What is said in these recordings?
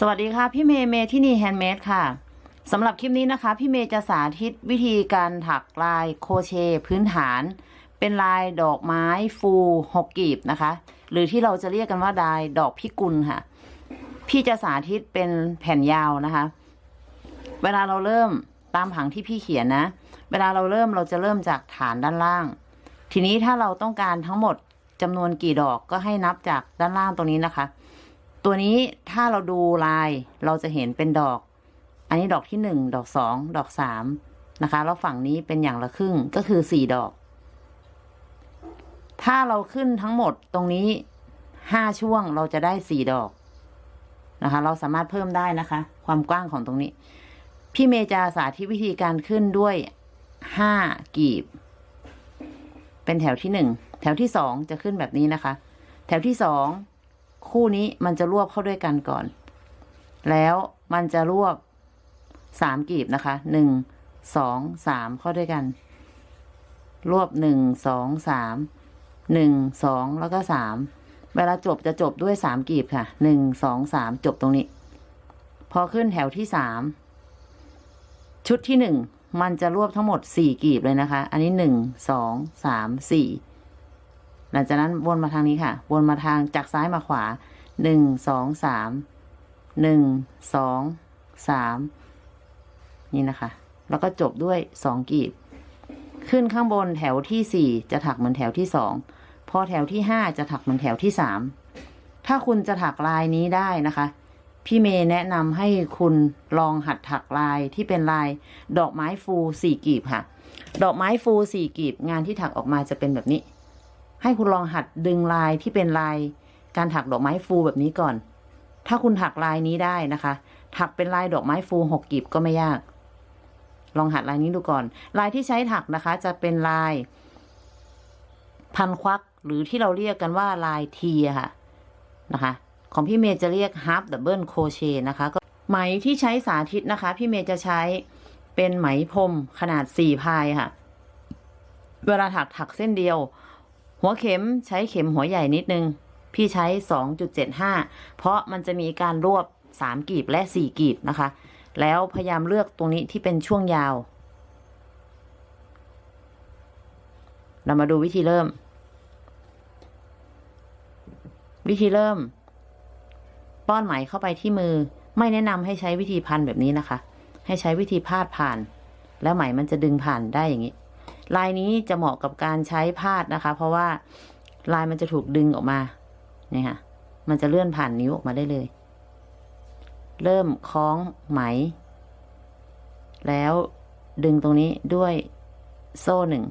สวัสดีค่ะพี่เมย์เมทินี Handmade ค่ะสำหรับคลิปนี้นะคะ พี่เมย์จะสาธิตวิธีการถักลายโครเชต์พื้นฐาน เป็นลายดอกไม้ฟูหกกีบนะคะ หรือที่เราจะเรียกกันว่าลายดอกพิกุลค่ะ พี่จะสาธิตเป็นแผ่นยาวนะคะ เวลาเราเริ่มตามผังที่พี่เขียนนะ เวลาเราเริ่มเราจะเริ่มจากฐานด้านล่าง ทีนี้ถ้าเราต้องการทั้งหมดจำนวนกี่ดอกก็ให้นับจากด้านล่างตรงนี้นะคะ ตัวนี้ถ้าเราดูลายเราจะเห็นเป็นดอก อันนี้ดอกที่หนึ่งดอกสองดอกสามนะคะ แล้วฝั่งนี้เป็นอย่างละครึ่งก็คือสี่ดอก ถ้าเราขึ้นทั้งหมดตรงนี้ห้าช่วงเราจะได้สี่ดอกนะคะ เราสามารถเพิ่มได้นะคะ ความกว้างของตรงนี้ พี่เมย์จะสาธิตวิธีการขึ้นด้วยห้ากีบ เป็นแถวที่หนึ่งแถวที่สองจะขึ้นแบบนี้นะคะ แถวที่สอง คู่นี้มันจะรวบเข้าด้วยกันก่อน แล้วมันจะรวบสามกีบนะคะหนึ่งสองสามเข้าด้วยกัน รวบหนึ่งสองสามหนึ่งสองแล้วก็สามเวลาจบจะจบด้วยสามกีบค่ะหนึ่งสองสามจบตรงนี้ พอขึ้นแถวที่สามชุดที่หนึ่งมันจะรวบทั้งหมดสี่กีบเลยนะคะ อันนี้หนึ่งสองสามสี่ หลังจากนั้นวนมาทางนี้ค่ะ วนมาทางจากซ้ายมาขวาหนึ่งสองสามหนึ่งสองสามนี่นะคะ แล้วก็จบด้วยสองกีบ ขึ้นข้างบนแถวที่สี่จะถักเหมือนแถวที่สองพอแถวที่ห้าจะถักเหมือนแถวที่สามถ้าคุณจะถักลายนี้ได้นะคะ พี่เมย์แนะนำให้คุณลองหัดถักลายที่เป็นลายดอกไม้ฟูสี่กีบค่ะ ดอกไม้ฟูสี่กีบงานที่ถักออกมาจะเป็นแบบนี้ ให้คุณลองหัดดึงลายที่เป็นลายการถักดอกไม้ฟูแบบนี้ก่อน ถ้าคุณถักลายนี้ได้นะคะ ถักเป็นลายดอกไม้ฟูหกกีบก็ไม่ยาก ลองหัดลายนี้ดูก่อน ลายที่ใช้ถักนะคะ จะเป็นลาย พันควักหรือที่เราเรียกกันว่าลายทีค่ะนะคะ ของพี่เมย์จะเรียก half double crochet นะคะก็ไหมที่ใช้สาธิตนะคะ พี่เมย์จะใช้เป็นไหมพรมขนาดสี่พายค่ะ เวลาถักถักเส้นเดียว หัวเข็มใช้เข็มหัวใหญ่นิดนึง พี่ใช้สองจุดเพราะมันจะมีการรวบสามกีบและสี่กีบนะคะ แล้วพยายามเลือกตรงนี้ที่เป็นช่วงยาว เรามาดูวิธีเริ่ม วิธีเริ่ม ป้อนไหมเข้าไปที่มือ ไม่แนะนำให้ใช้วิธีพันแบบนี้นะคะ ให้ใช้วิธีพาดผ่าน แล้วไหมมันจะดึงผ่านได้อย่างนี้ ลายนี้จะเหมาะกับการใช้พาดนะคะ เพราะว่าลายมันจะถูกดึงออกมาเนี่ยค่ะ มันจะเลื่อนผ่านนิ้วออกมาได้เลย เริ่มคล้องไหม แล้วดึงตรงนี้ด้วยโซ่หนึ่ง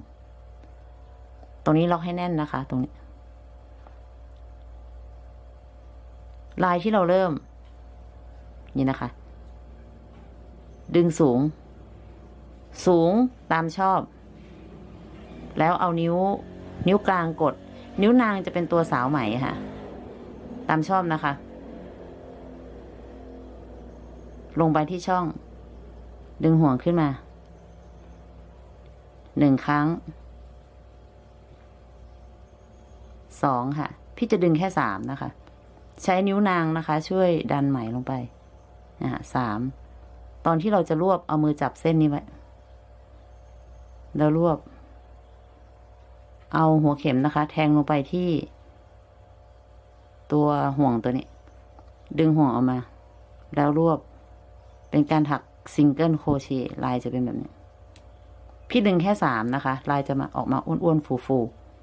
ตรงนี้ล็อกให้แน่นนะคะ ตรงนี้ ลายที่เราเริ่ม นี่นะคะ ดึงสูง สูงตามชอบ แล้วเอานิ้ว นิ้วกลางกด นิ้วนางจะเป็นตัวสาวไหมค่ะ ตามชอบนะคะ ลงไปที่ช่อง ดึงห่วงขึ้นมา หนึ่งครั้ง สองค่ะ พี่จะดึงแค่สามนะคะ ใช้นิ้วนางนะคะ ช่วยดันไหมลงไปนะฮะสาม ตอนที่เราจะรวบเอามือจับเส้นนี้ไว้ แล้วรวบ เอาหัวเข็มนะคะ แทงลงไปที่ ตัวห่วงตัวนี้ ดึงห่วงออกมา แล้วรวบ เป็นการถัก single crochet ลายจะเป็นแบบนี้ พี่ดึงแค่สามนะคะ ลายจะมาออกมาอ้วนๆฟู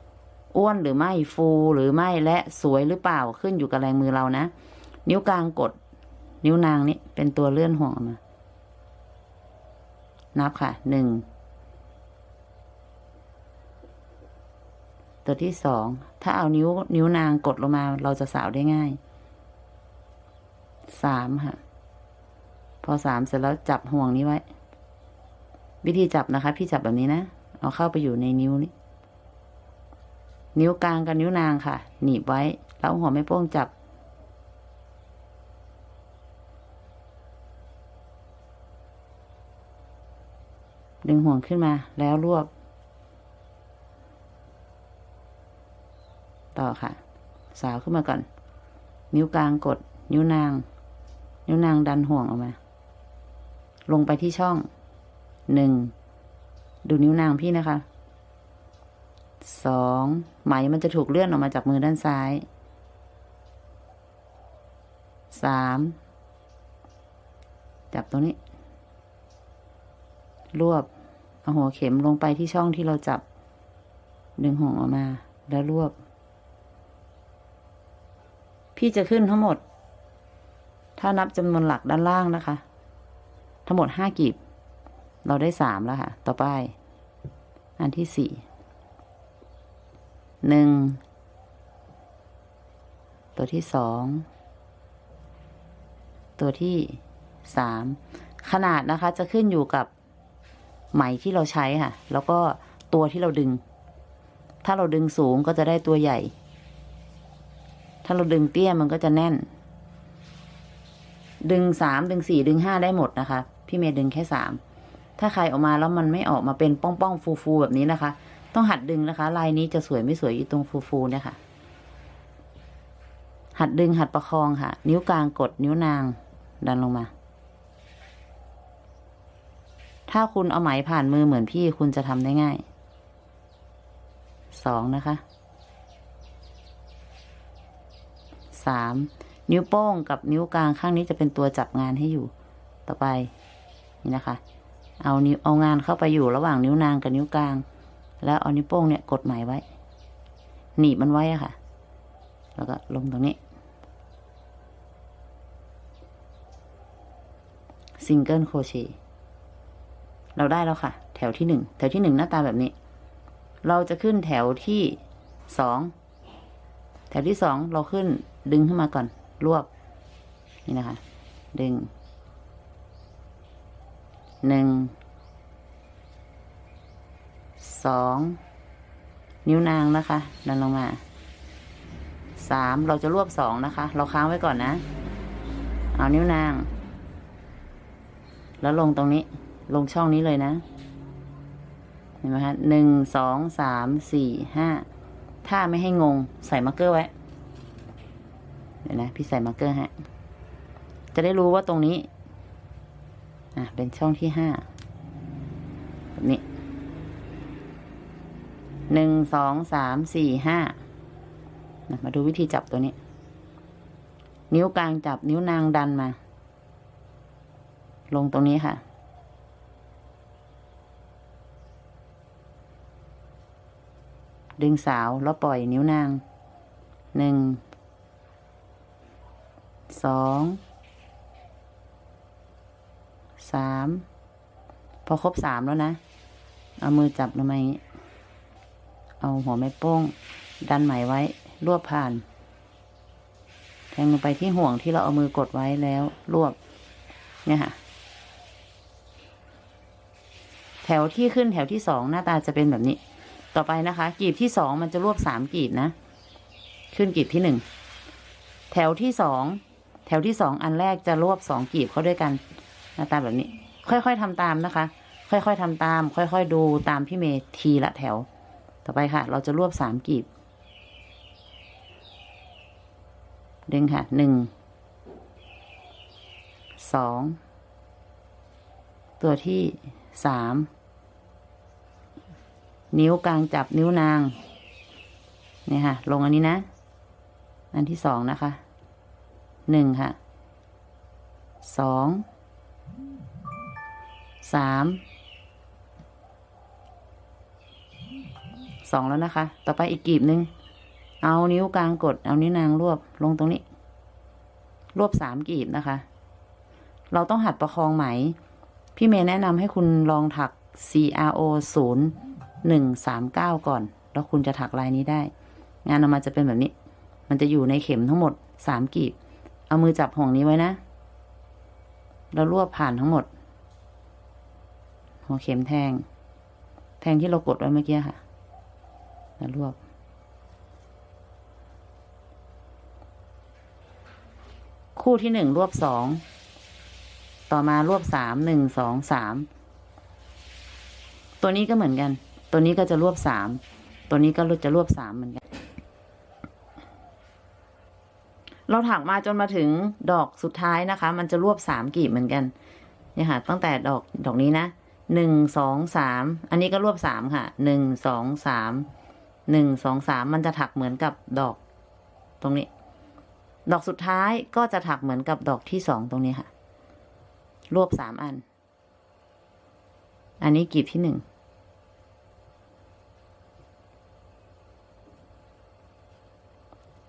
ๆอ้วนหรือไม่ฟูหรือไม่และสวยหรือเปล่าขึ้นอยู่กับแรงมือเรานะ นิ้วกลางกด นิ้วนางนี่เป็นตัวเลื่อนห่วงออกมา นับค่ะหนึ่ง ตัวที่สองถ้าเอานิ้วนิ้วนางกดลงมา เราจะสาวได้ง่ายสามค่ะ พอสามเสร็จแล้วจับห่วงนี้ไว้ วิธีจับนะคะ พี่จับแบบนี้นะเอาเข้าไปอยู่ในนิ้วนี้ นิ้วกลางกับนิ้วนางค่ะ หนีบไว้ แล้วหัวแม่โป้งจับ ดึงห่วงขึ้นมาแล้วรวบ ต่อค่ะ สาวขึ้นมาก่อน นิ้วกลางกด นิ้วนาง นิ้วนางดันห่วงออกมา ลงไปที่ช่องหนึ่งดูนิ้วนางพี่นะคะสองไหมมันจะถูกเลื่อนออกมาจากมือด้านซ้ายสามจับตรงนี้ รวบเอาหัวเข็มลงไปที่ช่องที่เราจับ ดึงห่วงออกมาแล้วรวบ พี่จะขึ้นทั้งหมด ถ้านับจำนวนหลักด้านล่างนะคะ ทั้งหมดห้ากีบ เราได้สามแล้วค่ะ ต่อไป อันที่สี่หนึ่งตัวที่สองตัวที่สามขนาดนะคะจะขึ้นอยู่กับไหมที่เราใช้ค่ะ แล้วก็ตัวที่เราดึง ถ้าเราดึงสูงก็จะได้ตัวใหญ่ ถ้าเราดึงเตี้ยมันก็จะแน่น ดึงสามดึงสี่ดึงห้าได้หมดนะคะ พี่เมย์ดึงแค่สามถ้าใครออกมาแล้วมันไม่ออกมาเป็นป้องป้องฟูฟูแบบนี้นะคะ ต้องหัดดึงนะคะ ลายนี้จะสวยไม่สวยอยู่ตรงฟูฟูเนี่ยค่ะ หัดดึงหัดประคองค่ะ นิ้วกลางกดนิ้วนางดันลงมา ถ้าคุณเอาไหมผ่านมือเหมือนพี่คุณจะทำได้ง่ายสองนะคะ สามนิ้วโป้งกับนิ้วกลางข้างนี้จะเป็นตัวจับงานให้อยู่ ต่อไปนี่นะคะ เอานิ้วเอางานเข้าไปอยู่ระหว่างนิ้วนางกับนิ้วกลาง แล้วเอานิ้วโป้งเนี่ยกดไหมไว้ หนีบมันไว้อะค่ะ แล้วก็ลงตรงนี้ซิงเกิลโครเชต์เราได้แล้วค่ะ แถวที่หนึ่งแถวที่หนึ่งหน้าตาแบบนี้ เราจะขึ้นแถวที่สองแถวที่สองเราขึ้น ดึงขึ้นมาก่อน รวบ นี่นะคะ ดึง หนึ่ง สอง นิ้วนางนะคะ ดันลงมา สาม เราจะรวบสองนะคะ เราค้างไว้ก่อนนะ เอานิ้วนาง แล้วลงตรงนี้ ลงช่องนี้เลยนะ เห็นไหมคะหนึ่ง สอง สาม สี่ ห้า ถ้าไม่ให้งง ใส่ marker ไว้ เดี๋ยวนะ พี่ใส่ marker ฮะ จะได้รู้ว่าตรงนี้ อะ เป็นช่องที่ห้าแบบนี้หนึ่งสองสามสี่ห้านะมาดูวิธีจับตัวนี้ นิ้วกลางจับนิ้วนางดันมา ลงตรงนี้ค่ะ ดึงสาวแล้วปล่อยนิ้วนางหนึ่ง สองสามพอครบสามแล้วนะ เอามือจับลงมาเอาหัวแม่โป้ง ดันไหมไว้รวบผ่าน แทงลงไปที่ห่วงที่เราเอามือกดไว้แล้วรวบ เนี่ยค่ะ แถวที่ขึ้นแถวที่สองหน้าตาจะเป็นแบบนี้ ต่อไปนะคะกีบที่สองมันจะรวบสามกีบนะ ขึ้นกีบที่หนึ่งแถวที่สอง แถวที่สองอันแรกจะรวบสองกีบเข้าด้วยกันหน้าตาแบบนี้ ค่อยๆทำตามนะคะ ค่อยๆทำตาม ค่อยๆดูตามพี่เมย์ทีละแถว ต่อไปค่ะ เราจะรวบสามกีบดึงค่ะหนึ่งสองตัวที่สามนิ้วกลางจับนิ้วนางเนี่ยค่ะ ลงอันนี้นะ อันที่สองนะคะ หนึ่งค่ะสองสามสองแล้วนะคะ ต่อไปอีกกีบหนึ่งเอานิ้วกลางกด เอานิ้วนางรวบลงตรงนี้ รวบสามกีบนะคะ เราต้องหัดประคองไหม พี่เมย์แนะนำให้คุณลองถัก CRO ศูนย์หนึ่งสามเก้าก่อน แล้วคุณจะถักลายนี้ได้ งานออกมาจะเป็นแบบนี้ มันจะอยู่ในเข็มทั้งหมดสามกีบ เอามือจับห่วงนี้ไว้นะ แล้วรวบผ่านทั้งหมด หัวเข็มแทง แทงที่เรากดไว้เมื่อกี้ค่ะ แล้วรวบ คู่ที่หนึ่งรวบสอง ต่อมารวบสาม หนึ่ง สอง สาม ตัวนี้ก็เหมือนกัน ตัวนี้ก็จะรวบสาม ตัวนี้ก็จะรวบสามเหมือนกัน เราถักมาจนมาถึงดอกสุดท้ายนะคะ มันจะรวบสามกลีบเหมือนกันเนี่ยค่ะ ตั้งแต่ดอกดอกนี้นะหนึ่งสองสามอันนี้ก็รวบสามค่ะหนึ่งสองสามหนึ่งสองสามมันจะถักเหมือนกับดอก ตรงนี้ ดอกสุดท้ายก็จะถักเหมือนกับดอกที่สองตรงนี้ค่ะ รวบสามอัน อันนี้กลีบที่หนึ่ง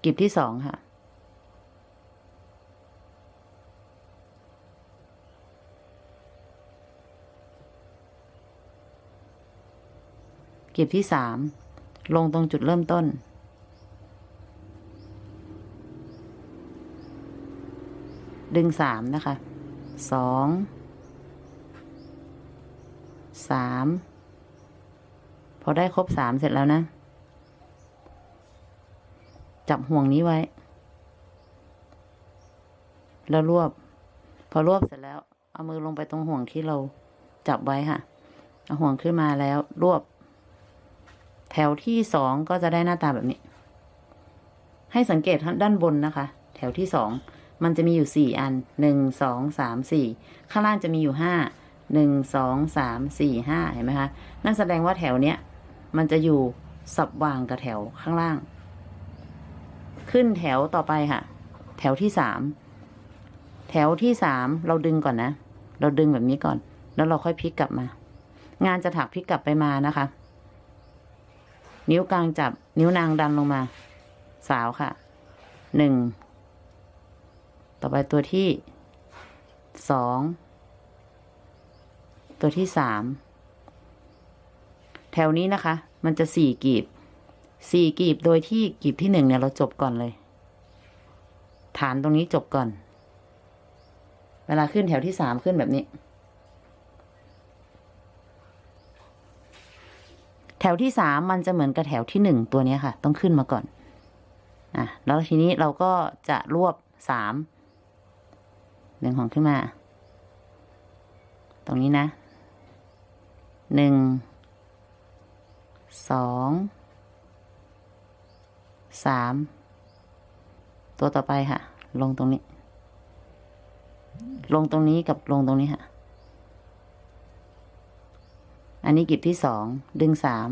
กลีบที่สองค่ะ กลีบที่สามลงตรงจุดเริ่มต้น ดึงสามนะคะสองสามพอได้ครบสามเสร็จแล้วนะ จับห่วงนี้ไว้ แล้วรวบ พอรวบเสร็จแล้ว เอามือลงไปตรงห่วงที่เราจับไว้ค่ะ เอาห่วงขึ้นมาแล้วรวบ แถวที่สองก็จะได้หน้าตาแบบนี้ ให้สังเกตด้านบนนะคะ แถวที่สองมันจะมีอยู่สี่อันหนึ่งสองสามสี่ข้างล่างจะมีอยู่ห้าหนึ่งสองสามสี่ห้าเห็นไหมคะ นั่นแสดงว่าแถวเนี้ยมันจะอยู่สับวางกับแถวข้างล่าง ขึ้นแถวต่อไปค่ะ แถวที่สามแถวที่สามเราดึงก่อนนะ เราดึงแบบนี้ก่อน แล้วเราค่อยพลิกกลับมา งานจะถักพลิกกลับไปมานะคะ นิ้วกลางจับ นิ้วนางดันลงมา สาวค่ะ หนึ่ง ต่อไปตัวที่ สอง ตัวที่สาม แถวนี้นะคะ มันจะสี่กีบ สี่กีบโดยที่กีบที่หนึ่งเนี่ยเราจบก่อนเลย ฐานตรงนี้จบก่อน เวลาขึ้นแถวที่สามขึ้นแบบนี้ แถวที่สามมันจะเหมือนกับแถวที่หนึ่งตัวนี้ค่ะ ต้องขึ้นมาก่อนอะแล้วทีนี้เราก็จะรวบสามดึงของขึ้นมา ตรงนี้นะหนึ่งสองสามตัวต่อไปค่ะ ลงตรงนี้ ลงตรงนี้กับลงตรงนี้ค่ะ อันนี้กีบที่สองดึงสาม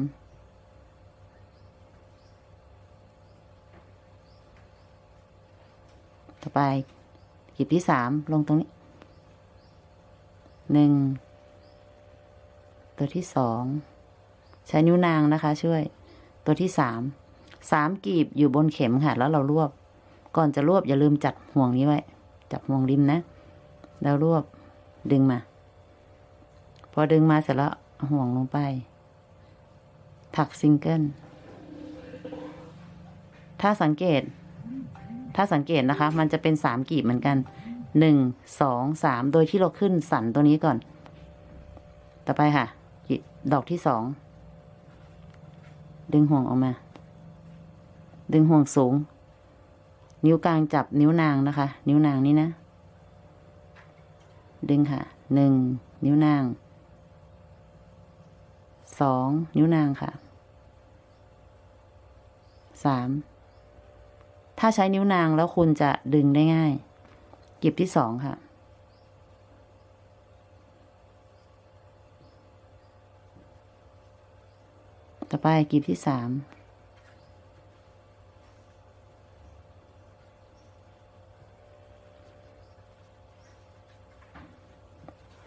ต่อไปกีบที่สามลงตรงนี้หนึ่งตัวที่สองใช้นิ้วนางนะคะ ช่วย ตัวที่สามสามกีบอยู่บนเข็มค่ะ แล้วเรารวบ ก่อนจะรวบอย่าลืมจับห่วงนี้ไว้ จับห่วงริมนะ แล้วรวบดึงมา พอดึงมาเสร็จแล้ว ห่วงลงไป ถักซิงเกิล ถ้าสังเกต ถ้าสังเกตนะคะ มันจะเป็นสามกีบเหมือนกัน หนึ่ง สอง สาม โดยที่เราขึ้นสันตัวนี้ก่อน ต่อไปค่ะ ดอกที่สอง ดึงห่วงออกมา ดึงห่วงสูง นิ้วกลางจับนิ้วนางนะคะ นิ้วนางนี้นะ ดึงค่ะ หนึ่ง นิ้วนาง สองนิ้วนางค่ะสามถ้าใช้นิ้วนางแล้วคุณจะดึงได้ง่าย เกีบที่สองค่ะ ต่อไปกีบที่สาม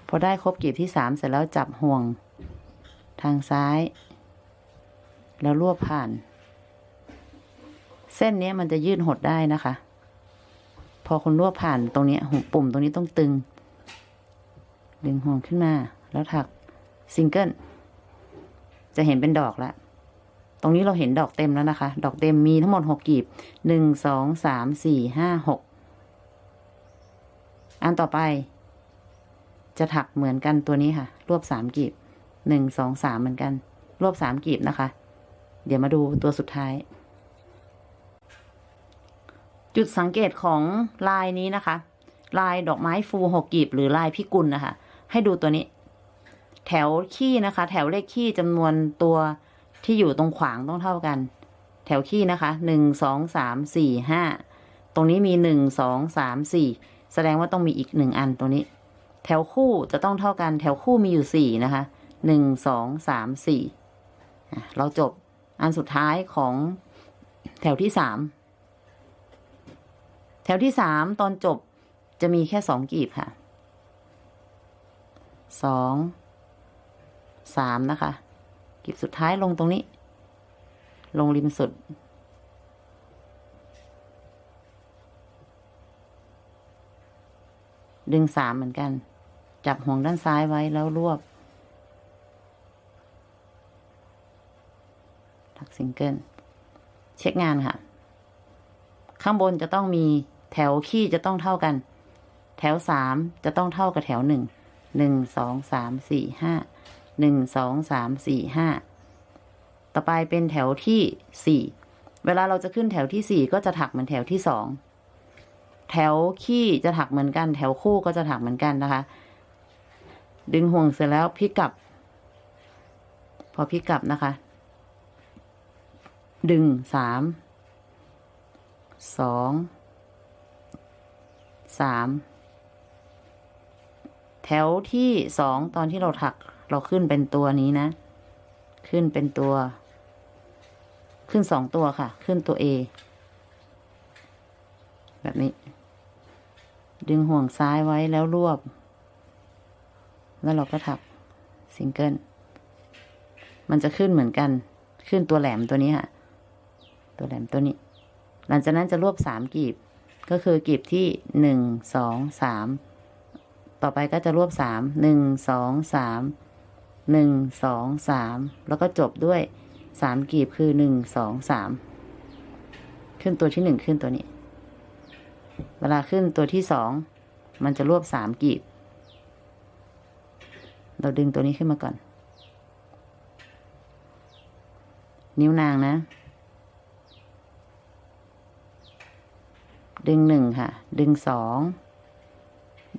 พอได้ครบกีบที่สามเสร็จแล้วจับห่วง ทางซ้าย แล้วรวบผ่าน เส้นนี้มันจะยืดหดได้นะคะ พอคุณรวบผ่านตรงนี้ปุ่มตรงนี้ต้องตึง ดึงห่วงขึ้นมาแล้วถักซิงเกิลจะเห็นเป็นดอกล้วตรงนี้เราเห็นดอกเต็มแล้วนะคะ ดอกเต็มมีทั้งหมดหกกีบหนึ่งสองสามสี่ห้าหกอันต่อไป จะถักเหมือนกันตัวนี้ค่ะ รวบสามกีบ หนึ่งสองสามเหมือนกัน รวบสามกีบนะคะ เดี๋ยวมาดูตัวสุดท้าย จุดสังเกตของลายนี้นะคะ ลายดอกไม้ฟูหกกีบหรือลายพิกุลนะคะ ให้ดูตัวนี้ แถวขี้นะคะ แถวเลขขี้จำนวนตัวที่อยู่ตรงขวางต้องเท่ากัน แถวขี้นะคะหนึ่งสองสามสี่ห้าตรงนี้มีหนึ่งสองสามสี่แสดงว่าต้องมีอีกหนึ่งอันตรงนี้ แถวคู่จะต้องเท่ากัน แถวคู่มีอยู่สี่นะคะ หนึ่งสองสามสี่เราจบอันสุดท้ายของแถวที่สามแถวที่สามตอนจบจะมีแค่สองกีบค่ะสองสามนะคะ กีบสุดท้ายลงตรงนี้ ลงริมสุด ดึงสามเหมือนกัน จับห่วงด้านซ้ายไว้แล้วรวบ ถัก ซิงเกิลเช็คงานค่ะ ข้างบนจะต้องมีแถวคี่จะต้องเท่ากัน แถวสามจะต้องเท่ากับแถวหนึ่งหนึ่งสองสามสี่ห้าหนึ่งสองสามสี่ห้าต่อไปเป็นแถวที่สี่เวลาเราจะขึ้นแถวที่สี่ก็จะถักเหมือนแถวที่สองแถวขี้จะถักเหมือนกัน แถวคู่ก็จะถักเหมือนกันนะคะ ดึงห่วงเสร็จแล้วพลิกกลับ พอพลิกกลับนะคะ ดึงสามสองสามแถวที่สองตอนที่เราถักเราขึ้นเป็นตัวนี้นะ ขึ้นเป็นตัว ขึ้นสองตัวค่ะ ขึ้นตัว A แบบนี้ ดึงห่วงซ้ายไว้แล้วรวบ แล้วเราก็ถักซิงเกิลมันจะขึ้นเหมือนกัน ขึ้นตัวแหลมตัวนี้ค่ะ ตัวแหลมตัวนี้ หลังจากนั้นจะรวบสามกีบ ก็คือกีบที่หนึ่งสองสามต่อไปก็จะรวบสามหนึ่งสองสามหนึ่งสองสามแล้วก็จบด้วยสามกีบคือหนึ่งสองสามขึ้นตัวที่หนึ่งขึ้นตัวนี้ เวลาขึ้นตัวที่สองมันจะรวบสามกีบ เราดึงตัวนี้ขึ้นมาก่อน นิ้วนางนะ ดึงหนึ่งค่ะ ดึงสอง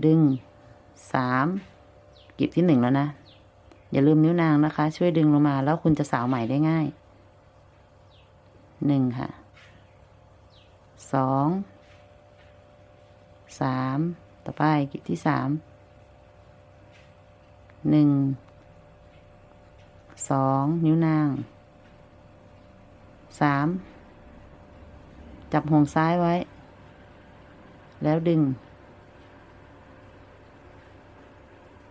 ดึงสามกีบที่หนึ่งแล้วนะ อย่าลืมนิ้วนางนะคะ ช่วยดึงลงมาแล้วคุณจะสาวใหม่ได้ง่ายหนึ่งค่ะสองสามต่อไปกีบที่สามหนึ่งสองนิ้วนางสามจับห่วงซ้ายไว้ แล้วดึง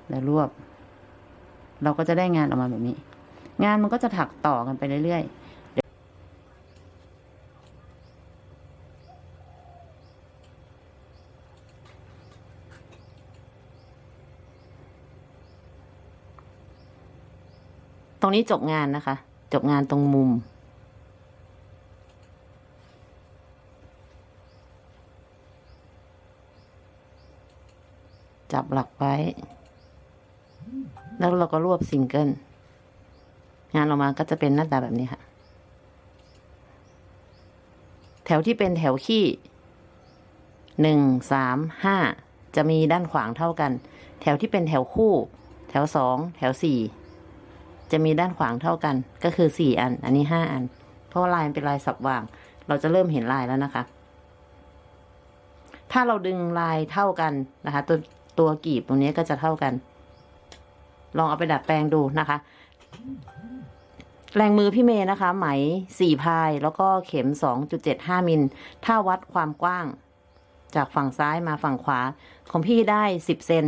แล้วรวบ เราก็จะได้งานออกมาแบบนี้ งานมันก็จะถักต่อกันไปเรื่อยๆตรงนี้จบงานนะคะ จบงานตรงมุม หลักไว้ แล้วเราก็รวบซิงเกิลงานออกมาก็จะเป็นหน้าตาแบบนี้ค่ะ แถวที่เป็นแถวขี้หนึ่งสามห้าจะมีด้านขวางเท่ากัน แถวที่เป็นแถวคู่ แถวสองแถวสี่จะมีด้านขวางเท่ากัน ก็คือสี่อัน อันนี้ห้าอัน เพราะว่าลายมันเป็นลายสับวาง เราจะเริ่มเห็นลายแล้วนะคะ ถ้าเราดึงลายเท่ากันนะคะ ตัว ตัวกีบตรงนี้ก็จะเท่ากัน ลองเอาไปดัดแปลงดูนะคะ แรงมือพี่เมย์นะคะ ไหมสี่พายแล้วก็เข็มสองจุดเจ็ดห้ามิล ถ้าวัดความกว้าง จากฝั่งซ้ายมาฝั่งขวา ของพี่ได้สิบเซน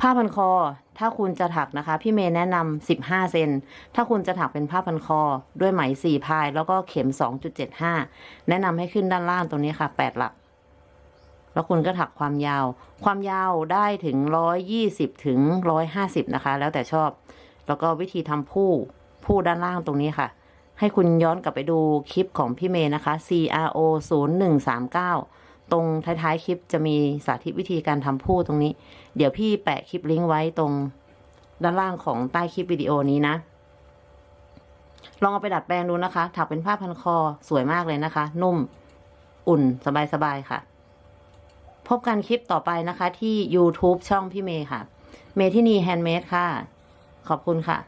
ผ้าพันคอ ถ้าคุณจะถักนะคะ พี่เมย์แนะนำสิบห้าเซน ถ้าคุณจะถักเป็นผ้าพันคอ ด้วยไหมสี่พาย แล้วก็เข็มสองจุดเจ็ดห้าแนะนำให้ขึ้นด้านล่างตรงนี้ค่ะแปดหลัก แล้วคุณก็ถักความยาว ความยาวได้ถึงร้อยยี่สิบถึงร้อยห้าสิบนะคะ แล้วแต่ชอบ แล้วก็วิธีทำผู้ผู้ด้านล่างตรงนี้ค่ะ ให้คุณย้อนกลับไปดูคลิปของพี่เมย์นะคะ CRO 0 1 3 9 ตรงท้ายๆ คลิปจะมีสาธิตวิธีการทำพู่ตรงนี้ เดี๋ยวพี่แปะคลิปลิงก์ไว้ตรงด้านล่างของใต้คลิปวิดีโอนี้นะ ลองเอาไปดัดแปลงดูนะคะ ถักเป็นผ้าพันคอสวยมากเลยนะคะ นุ่ม อุ่นสบายๆค่ะ พบกันคลิปต่อไปนะคะที่ YouTube ช่องพี่เมย์ค่ะ เมทินี Handmade ค่ะ ขอบคุณค่ะ